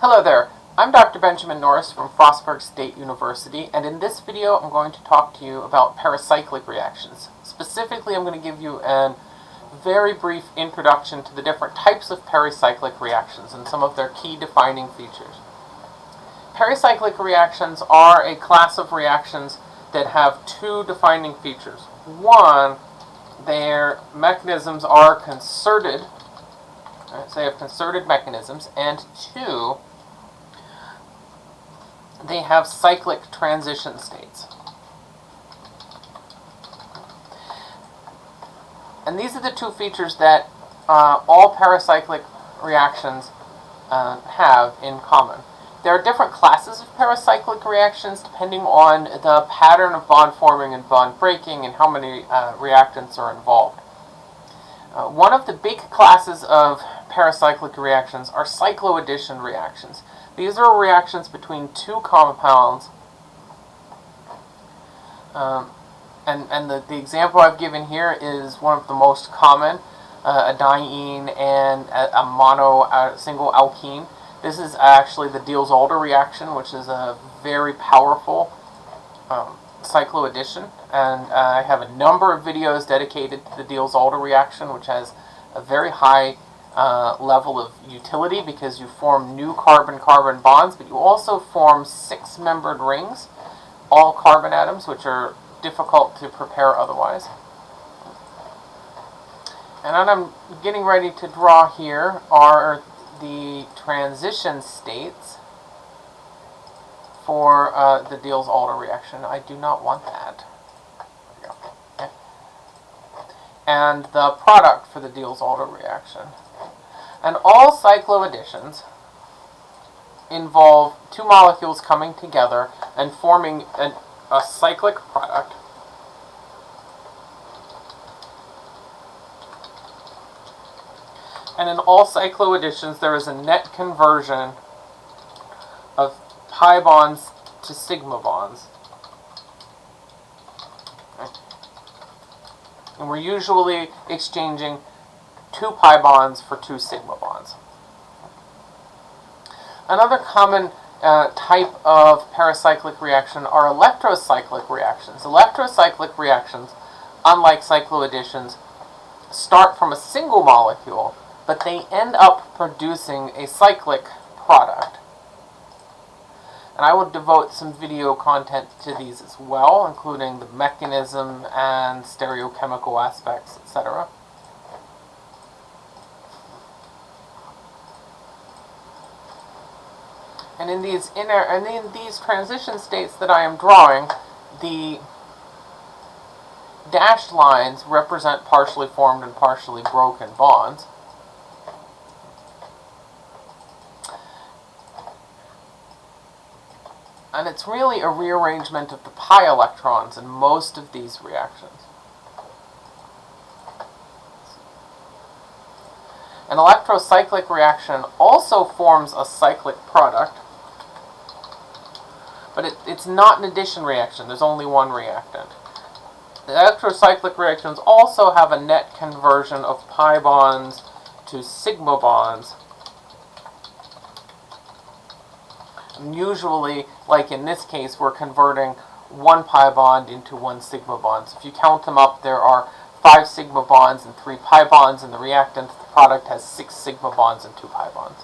Hello there, I'm Dr. Benjamin Norris from Frostburg State University, and in this video I'm going to talk to you about pericyclic reactions. Specifically, I'm going to give you a very brief introduction to the different types of pericyclic reactions and some of their key defining features. Pericyclic reactions are a class of reactions that have two defining features. One, their mechanisms are concerted, right, so they have concerted mechanisms, and two, they have cyclic transition states. And these are the two features that uh, all pericyclic reactions uh, have in common. There are different classes of pericyclic reactions depending on the pattern of bond forming and bond breaking and how many uh, reactants are involved. Uh, one of the big classes of pericyclic reactions are cycloaddition reactions. These are reactions between two compounds. Um, and and the, the example I've given here is one of the most common, uh, a diene and a, a mono a single alkene. This is actually the Diels-Alder reaction, which is a very powerful um, cycloaddition. And uh, I have a number of videos dedicated to the Diels-Alder reaction, which has a very high uh, level of utility because you form new carbon-carbon bonds, but you also form six-membered rings, all carbon atoms, which are difficult to prepare otherwise. And what I'm getting ready to draw here are the transition states for uh, the Diels-Alder reaction. I do not want that. Okay. And the product for the Diels-Alder reaction. And all cycloadditions involve two molecules coming together and forming an, a cyclic product. And in all cycloadditions, there is a net conversion of pi bonds to sigma bonds. And we're usually exchanging two pi bonds for two sigma bonds. Another common uh, type of pericyclic reaction are electrocyclic reactions. Electrocyclic reactions, unlike cycloadditions, start from a single molecule, but they end up producing a cyclic product. And I will devote some video content to these as well, including the mechanism and stereochemical aspects, etc. And in these inner and in these transition states that I am drawing, the dashed lines represent partially formed and partially broken bonds. And it's really a rearrangement of the pi electrons in most of these reactions. An electrocyclic reaction also forms a cyclic product, but it, it's not an addition reaction. There's only one reactant. The electrocyclic reactions also have a net conversion of pi bonds to sigma bonds. And usually, like in this case, we're converting one pi bond into one sigma bond. So if you count them up, there are five sigma bonds and three pi bonds in the reactant. The product has six sigma bonds and two pi bonds.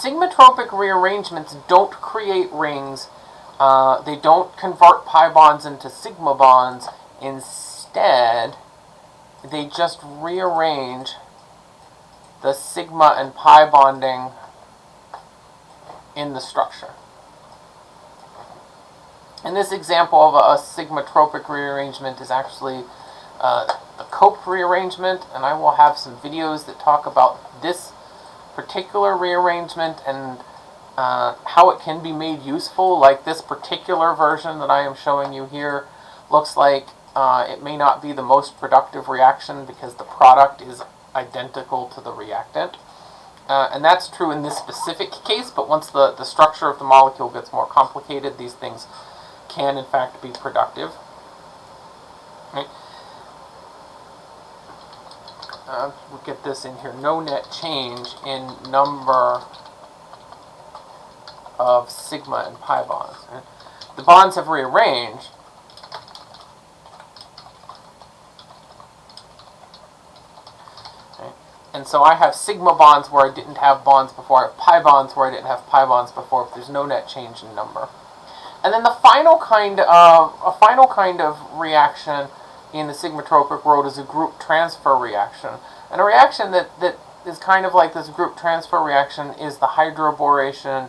Sigmatropic rearrangements don't create rings. Uh, they don't convert pi bonds into sigma bonds. Instead, they just rearrange the sigma and pi bonding in the structure. And this example of a, a sigmatropic rearrangement is actually uh, Cope rearrangement, and I will have some videos that talk about this particular rearrangement and uh, how it can be made useful, like this particular version that I am showing you here looks like uh, it may not be the most productive reaction because the product is identical to the reactant. Uh, and that's true in this specific case, but once the, the structure of the molecule gets more complicated, these things can in fact be productive. Right? Uh, get this in here, no net change in number of sigma and pi bonds. The bonds have rearranged, And so I have sigma bonds where I didn't have bonds before. I have pi bonds where I didn't have pi bonds before. If there's no net change in number. And then the final kind of a final kind of reaction in the sigmatropic world is a group transfer reaction. And a reaction that, that is kind of like this group transfer reaction is the hydroboration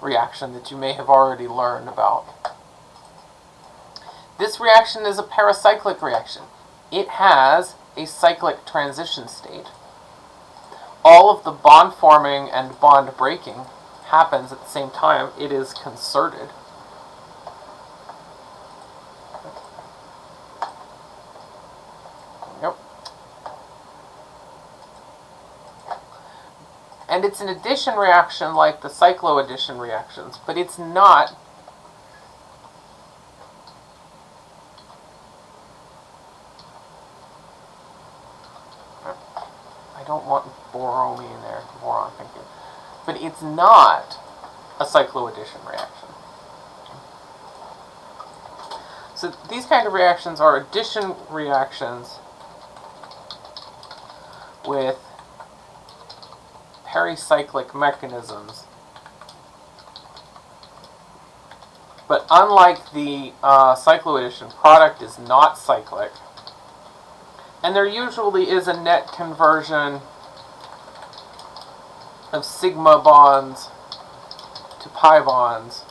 reaction that you may have already learned about. This reaction is a pericyclic reaction. It has a cyclic transition state all of the bond forming and bond breaking happens at the same time. It is concerted. And it's an addition reaction like the cycloaddition reactions, but it's not I don't want borromy in there, boron, thank you. But it's not a cycloaddition reaction. So these kind of reactions are addition reactions with pericyclic mechanisms. But unlike the uh, cycloaddition, product is not cyclic. And there usually is a net conversion of sigma bonds to pi bonds.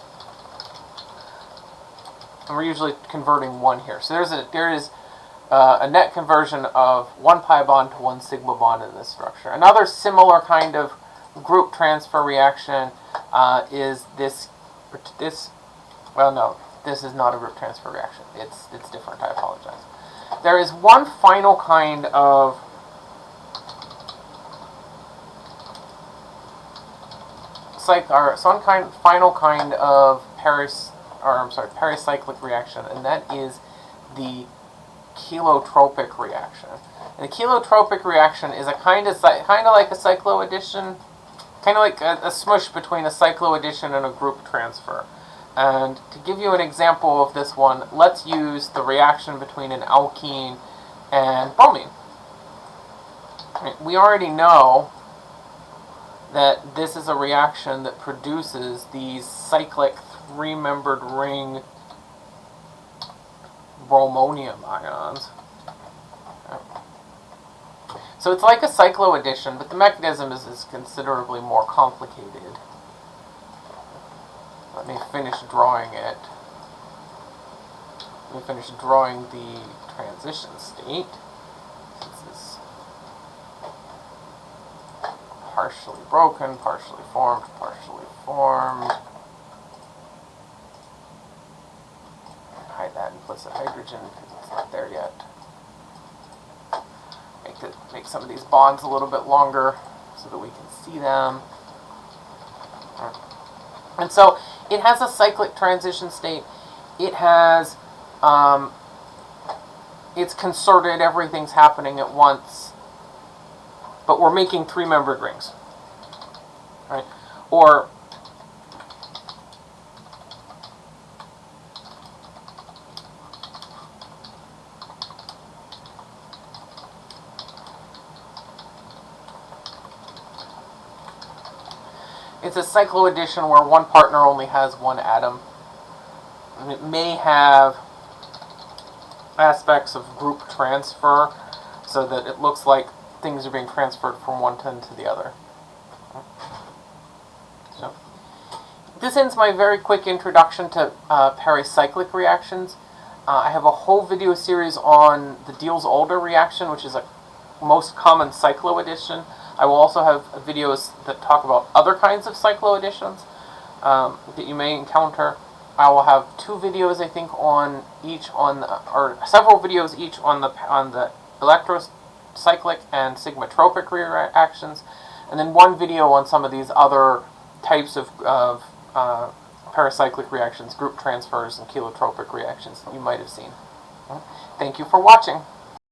And we're usually converting one here. So there's a there is uh, a net conversion of one pi bond to one sigma bond in this structure. Another similar kind of group transfer reaction uh, is this this well no this is not a group transfer reaction. It's it's different. I apologize. There is one final kind of or some kind final kind of paris or I'm sorry pericyclic reaction, and that is the cheletropic reaction. And the cheletropic reaction is a kind of kind of like a cycloaddition, kind of like a, a smush between a cycloaddition and a group transfer. And to give you an example of this one, let's use the reaction between an alkene and bromine. We already know that this is a reaction that produces these cyclic three-membered ring bromonium ions. So it's like a cycloaddition, but the mechanism is, is considerably more complicated. Let me finish drawing it. Let me finish drawing the transition state. This is partially broken, partially formed, partially formed. That hydrogen because it's not there yet. Make, it, make some of these bonds a little bit longer so that we can see them. And so it has a cyclic transition state. It has, um, it's concerted, everything's happening at once. But we're making three-membered rings. Right? Or It's a cycloaddition where one partner only has one atom. And it may have aspects of group transfer so that it looks like things are being transferred from one ten to the other. So, this ends my very quick introduction to uh, pericyclic reactions. Uh, I have a whole video series on the Diels-Alder reaction, which is a most common cycloaddition. I will also have videos that talk about other kinds of cycloadditions um, that you may encounter. I will have two videos, I think, on each on the, or several videos each on the on the electrocyclic and sigmatropic reactions, and then one video on some of these other types of, of uh, pericyclic reactions, group transfers, and cheletropic reactions that you might have seen. Thank you for watching.